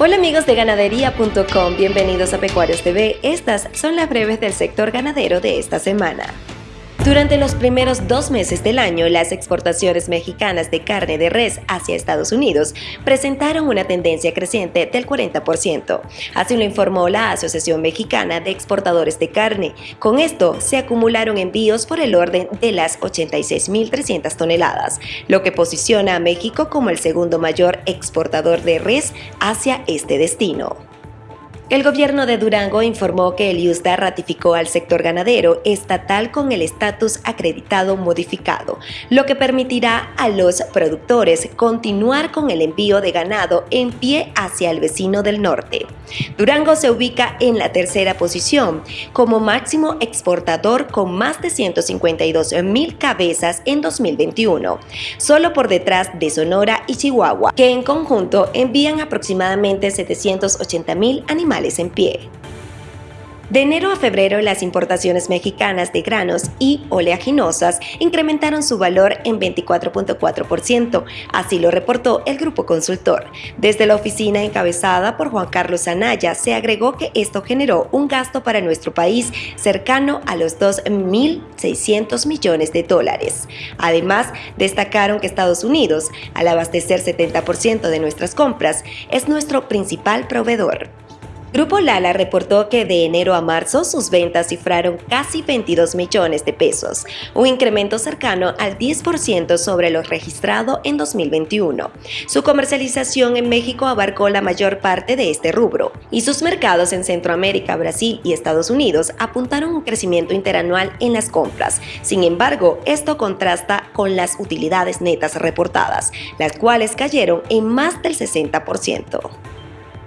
Hola amigos de ganadería.com, bienvenidos a Pecuarios TV. Estas son las breves del sector ganadero de esta semana. Durante los primeros dos meses del año, las exportaciones mexicanas de carne de res hacia Estados Unidos presentaron una tendencia creciente del 40%. Así lo informó la Asociación Mexicana de Exportadores de Carne. Con esto, se acumularon envíos por el orden de las 86.300 toneladas, lo que posiciona a México como el segundo mayor exportador de res hacia este destino. El gobierno de Durango informó que el IUSDA ratificó al sector ganadero estatal con el estatus acreditado modificado, lo que permitirá a los productores continuar con el envío de ganado en pie hacia el vecino del norte. Durango se ubica en la tercera posición como máximo exportador con más de 152 mil cabezas en 2021, solo por detrás de Sonora y Chihuahua, que en conjunto envían aproximadamente 780 mil animales en pie. De enero a febrero, las importaciones mexicanas de granos y oleaginosas incrementaron su valor en 24.4%, así lo reportó el grupo consultor. Desde la oficina encabezada por Juan Carlos Anaya, se agregó que esto generó un gasto para nuestro país cercano a los 2.600 millones de dólares. Además, destacaron que Estados Unidos, al abastecer 70% de nuestras compras, es nuestro principal proveedor. Grupo Lala reportó que de enero a marzo sus ventas cifraron casi 22 millones de pesos, un incremento cercano al 10% sobre lo registrado en 2021. Su comercialización en México abarcó la mayor parte de este rubro, y sus mercados en Centroamérica, Brasil y Estados Unidos apuntaron un crecimiento interanual en las compras. Sin embargo, esto contrasta con las utilidades netas reportadas, las cuales cayeron en más del 60%.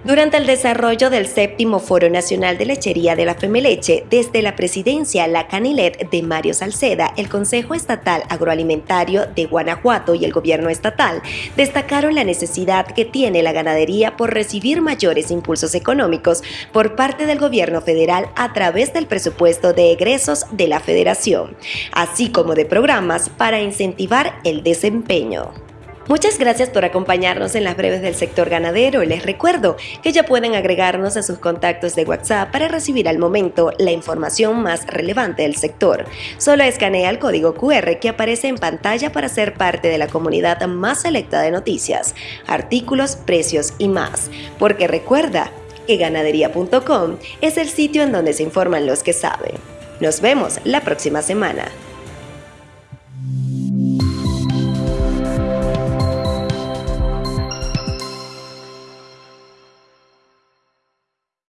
Durante el desarrollo del séptimo Foro Nacional de Lechería de la Femeleche, desde la presidencia La Canilet de Mario Salceda, el Consejo Estatal Agroalimentario de Guanajuato y el gobierno estatal destacaron la necesidad que tiene la ganadería por recibir mayores impulsos económicos por parte del gobierno federal a través del presupuesto de egresos de la federación, así como de programas para incentivar el desempeño. Muchas gracias por acompañarnos en las breves del sector ganadero. Les recuerdo que ya pueden agregarnos a sus contactos de WhatsApp para recibir al momento la información más relevante del sector. Solo escanea el código QR que aparece en pantalla para ser parte de la comunidad más selecta de noticias, artículos, precios y más. Porque recuerda que ganadería.com es el sitio en donde se informan los que saben. Nos vemos la próxima semana.